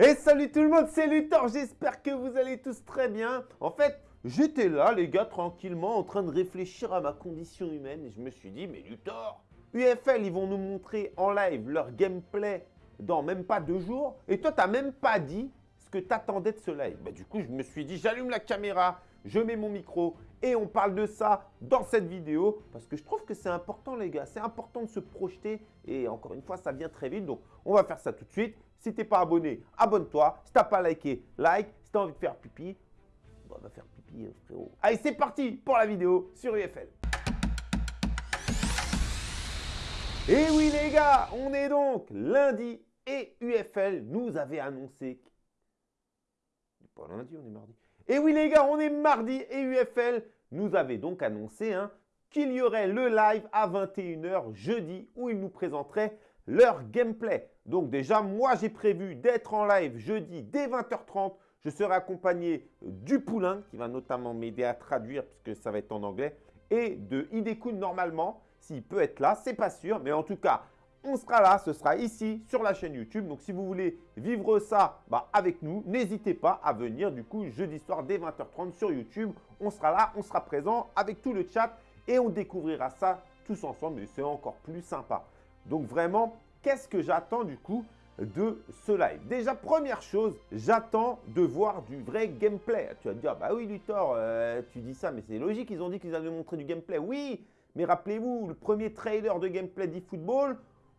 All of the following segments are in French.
Et salut tout le monde, c'est Luthor, j'espère que vous allez tous très bien. En fait, j'étais là les gars, tranquillement, en train de réfléchir à ma condition humaine et je me suis dit, mais Luthor, UFL, ils vont nous montrer en live leur gameplay dans même pas deux jours et toi, t'as même pas dit ce que t'attendais de ce live. Bah, du coup, je me suis dit, j'allume la caméra, je mets mon micro et on parle de ça dans cette vidéo parce que je trouve que c'est important les gars, c'est important de se projeter et encore une fois ça vient très vite donc on va faire ça tout de suite. Si tu n'es pas abonné, abonne-toi. Si tu n'as pas liké, like. Si tu as envie de faire pipi, on va faire pipi euh, frérot. Allez c'est parti pour la vidéo sur UFL. Et oui les gars, on est donc lundi et UFL nous avait annoncé... Pas lundi, on est mardi. Et oui les gars, on est mardi et UFL nous avait donc annoncé hein, qu'il y aurait le live à 21h jeudi où ils nous présenteraient leur gameplay. Donc déjà, moi j'ai prévu d'être en live jeudi dès 20h30. Je serai accompagné du Poulain qui va notamment m'aider à traduire puisque ça va être en anglais et de Hidekun normalement. S'il peut être là, c'est pas sûr, mais en tout cas, on sera là, ce sera ici sur la chaîne YouTube. Donc, si vous voulez vivre ça bah, avec nous, n'hésitez pas à venir du coup jeudi soir dès 20h30 sur YouTube. On sera là, on sera présent avec tout le chat et on découvrira ça tous ensemble et c'est encore plus sympa. Donc vraiment, qu'est-ce que j'attends du coup de ce live? Déjà, première chose, j'attends de voir du vrai gameplay. Tu vas te dire, bah oui Luthor, euh, tu dis ça, mais c'est logique, ils ont dit qu'ils allaient montrer du gameplay. Oui, mais rappelez-vous, le premier trailer de gameplay d'eFootball,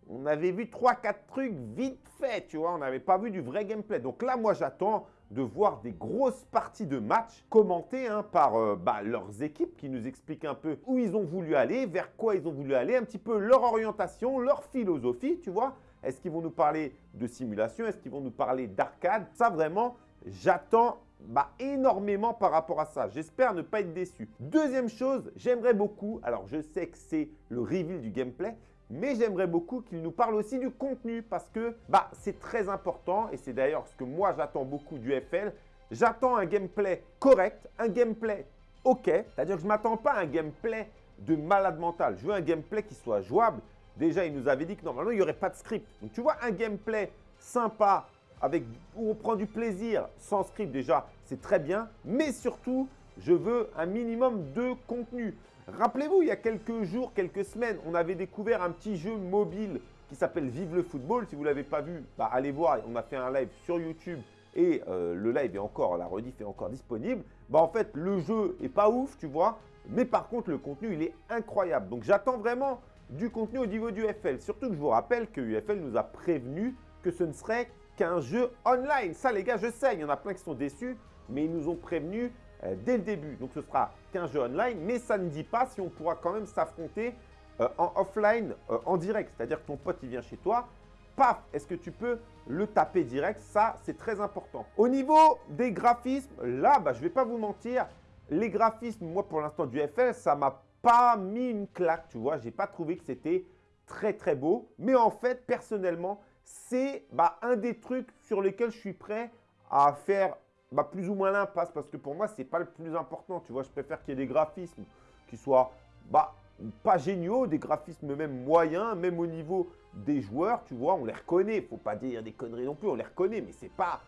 on avait vu 3-4 trucs vite fait, tu vois, on n'avait pas vu du vrai gameplay. Donc là, moi, j'attends de voir des grosses parties de match commentées hein, par euh, bah, leurs équipes qui nous expliquent un peu où ils ont voulu aller, vers quoi ils ont voulu aller, un petit peu leur orientation, leur philosophie, tu vois. Est-ce qu'ils vont nous parler de simulation? Est-ce qu'ils vont nous parler d'arcade? Ça, vraiment, j'attends bah, énormément par rapport à ça. J'espère ne pas être déçu. Deuxième chose, j'aimerais beaucoup, alors je sais que c'est le reveal du gameplay, mais j'aimerais beaucoup qu'il nous parle aussi du contenu parce que bah, c'est très important et c'est d'ailleurs ce que moi j'attends beaucoup du FL. J'attends un gameplay correct, un gameplay OK, c'est-à-dire que je ne m'attends pas à un gameplay de malade mental. Je veux un gameplay qui soit jouable. Déjà, il nous avait dit que normalement, il n'y aurait pas de script. Donc, tu vois, un gameplay sympa, avec, où on prend du plaisir sans script déjà, c'est très bien. Mais surtout, je veux un minimum de contenu. Rappelez-vous, il y a quelques jours, quelques semaines, on avait découvert un petit jeu mobile qui s'appelle Vive le football. Si vous ne l'avez pas vu, bah, allez voir. On a fait un live sur YouTube et euh, le live est encore, la rediff est encore disponible. Bah, en fait, le jeu est pas ouf, tu vois. Mais par contre, le contenu, il est incroyable. Donc, j'attends vraiment du contenu au niveau du UFL. Surtout que je vous rappelle que UFL nous a prévenu que ce ne serait qu'un jeu online. Ça, les gars, je sais, il y en a plein qui sont déçus, mais ils nous ont prévenu euh, dès le début. Donc, ce sera qu'un jeu online, mais ça ne dit pas si on pourra quand même s'affronter euh, en offline, euh, en direct. C'est-à-dire que ton pote, il vient chez toi, paf, est-ce que tu peux le taper direct? Ça, c'est très important. Au niveau des graphismes, là, bah, je ne vais pas vous mentir, les graphismes, moi, pour l'instant, du FL, ça m'a pas mis une claque, tu vois. Je n'ai pas trouvé que c'était très, très beau. Mais en fait, personnellement, c'est bah, un des trucs sur lesquels je suis prêt à faire bah, plus ou moins l'impasse parce que pour moi, ce n'est pas le plus important. Tu vois, je préfère qu'il y ait des graphismes qui soient bah, pas géniaux, des graphismes même moyens, même au niveau des joueurs, tu vois, on les reconnaît. Faut pas dire des conneries non plus, on les reconnaît, mais ce n'est pas,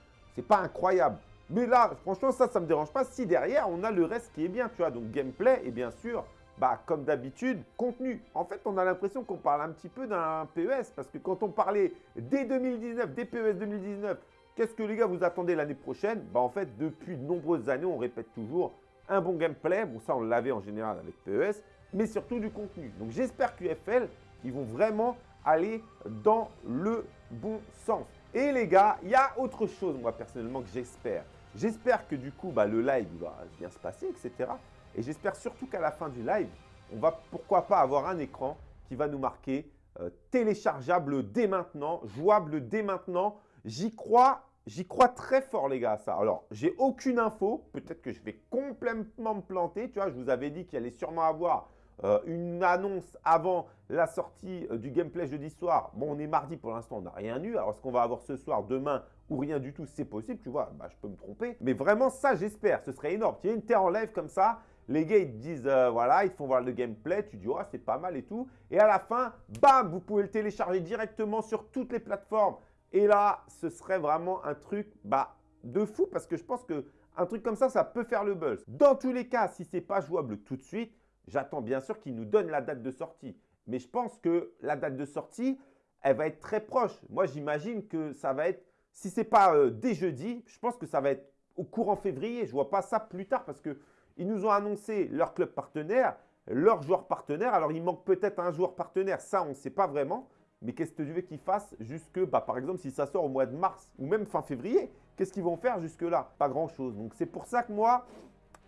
pas incroyable. Mais là, franchement, ça, ça me dérange pas si derrière, on a le reste qui est bien, tu vois. Donc, gameplay et bien sûr, bah, comme d'habitude, contenu. En fait, on a l'impression qu'on parle un petit peu d'un PES parce que quand on parlait dès 2019, des PES 2019, Qu'est-ce que les gars vous attendez l'année prochaine? Bah, En fait, depuis de nombreuses années, on répète toujours un bon gameplay. Bon, ça, on l'avait en général avec PES, mais surtout du contenu. Donc, j'espère qu'UFL, ils vont vraiment aller dans le bon sens. Et les gars, il y a autre chose, moi, personnellement, que j'espère. J'espère que du coup, bah, le live va bien se passer, etc. Et j'espère surtout qu'à la fin du live, on va pourquoi pas avoir un écran qui va nous marquer euh, téléchargeable dès maintenant, jouable dès maintenant, J'y crois, j'y crois très fort les gars ça. Alors, j'ai aucune info. Peut-être que je vais complètement me planter. Tu vois, je vous avais dit qu'il allait sûrement avoir euh, une annonce avant la sortie euh, du gameplay jeudi soir. Bon, on est mardi pour l'instant, on n'a rien eu. Alors, ce qu'on va avoir ce soir, demain ou rien du tout, c'est possible. Tu vois, bah, je peux me tromper. Mais vraiment, ça, j'espère. Ce serait énorme. Tu as une terre en live comme ça. Les gars, ils te disent, euh, voilà, ils font voir le gameplay. Tu dis, oh, c'est pas mal et tout. Et à la fin, bam, vous pouvez le télécharger directement sur toutes les plateformes Et là, ce serait vraiment un truc bah, de fou parce que je pense qu'un truc comme ça, ça peut faire le buzz. Dans tous les cas, si ce n'est pas jouable tout de suite, j'attends bien sûr qu'ils nous donnent la date de sortie. Mais je pense que la date de sortie, elle va être très proche. Moi, j'imagine que ça va être, si ce n'est pas euh, dès jeudi, je pense que ça va être au courant février. Je ne vois pas ça plus tard parce qu'ils nous ont annoncé leur club partenaire, leur joueur partenaire. Alors, il manque peut-être un joueur partenaire. Ça, on ne sait pas vraiment. Mais qu'est-ce que tu veux qu'ils fassent jusque, bah, par exemple, si ça sort au mois de mars ou même fin février, qu'est-ce qu'ils vont faire jusque-là? Pas grand-chose. Donc, c'est pour ça que moi,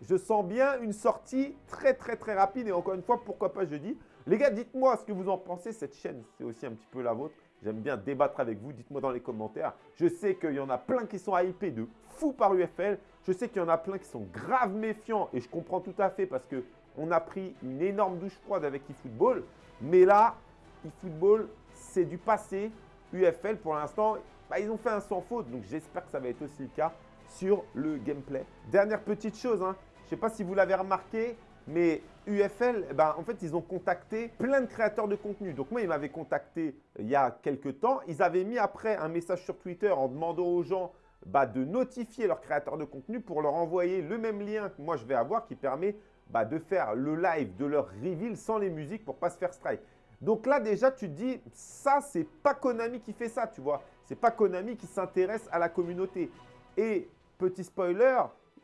je sens bien une sortie très, très, très rapide. Et encore une fois, pourquoi pas jeudi? Les gars, dites-moi ce que vous en pensez. Cette chaîne, c'est aussi un petit peu la vôtre. J'aime bien débattre avec vous. Dites-moi dans les commentaires. Je sais qu'il y en a plein qui sont hypés de fou par UFL. Je sais qu'il y en a plein qui sont grave méfiants. Et je comprends tout à fait parce qu'on a pris une énorme douche froide avec eFootball. Mais là, eFootball, c'est du passé. UFL, pour l'instant, bah, ils ont fait un sans faute. Donc, j'espère que ça va être aussi le cas sur le gameplay. Dernière petite chose, hein. je ne sais pas si vous l'avez remarqué, mais UFL, ben, en fait, ils ont contacté plein de créateurs de contenu. Donc moi, ils m'avaient contacté il y a quelques temps. Ils avaient mis après un message sur Twitter en demandant aux gens bah, de notifier leurs créateurs de contenu pour leur envoyer le même lien que moi je vais avoir qui permet bah, de faire le live de leur reveal sans les musiques pour ne pas se faire strike. Donc là, déjà, tu te dis, ça, c'est pas Konami qui fait ça, tu vois. C'est pas Konami qui s'intéresse à la communauté. Et petit spoiler,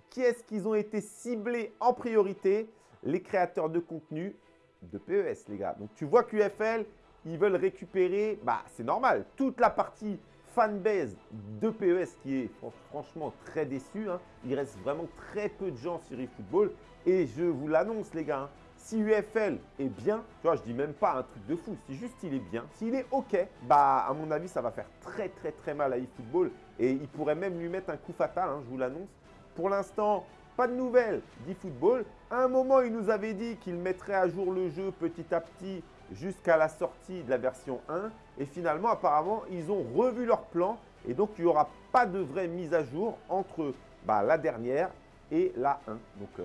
qui est-ce qu'ils ont été ciblés en priorité? Les créateurs de contenu de PES, les gars. Donc, tu vois qu'UFL, ils veulent récupérer, bah, c'est normal, toute la partie fanbase de PES qui est franchement très déçu. Hein. Il reste vraiment très peu de gens sur eFootball. Et je vous l'annonce, les gars, hein, si UFL est bien, tu vois, je dis même pas un truc de fou, si juste il est bien, s'il est OK, bah à mon avis, ça va faire très très très mal à eFootball et il pourrait même lui mettre un coup fatal, hein, je vous l'annonce. Pour l'instant, pas de nouvelles d'eFootball. À un moment, il nous avait dit qu'il mettrait à jour le jeu petit à petit jusqu'à la sortie de la version 1 et finalement, apparemment, ils ont revu leur plan et donc il n'y aura pas de vraie mise à jour entre bah, la dernière et la 1. Donc, euh,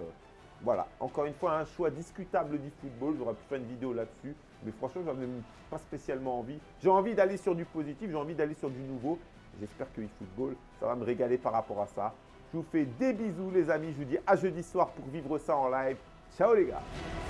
voilà, encore une fois, un choix discutable du football. J'aurais pu faire une vidéo là-dessus. Mais franchement, je n'en ai pas spécialement envie. J'ai envie d'aller sur du positif, j'ai envie d'aller sur du nouveau. J'espère que eFootball, ça va me régaler par rapport à ça. Je vous fais des bisous les amis. Je vous dis à jeudi soir pour vivre ça en live. Ciao les gars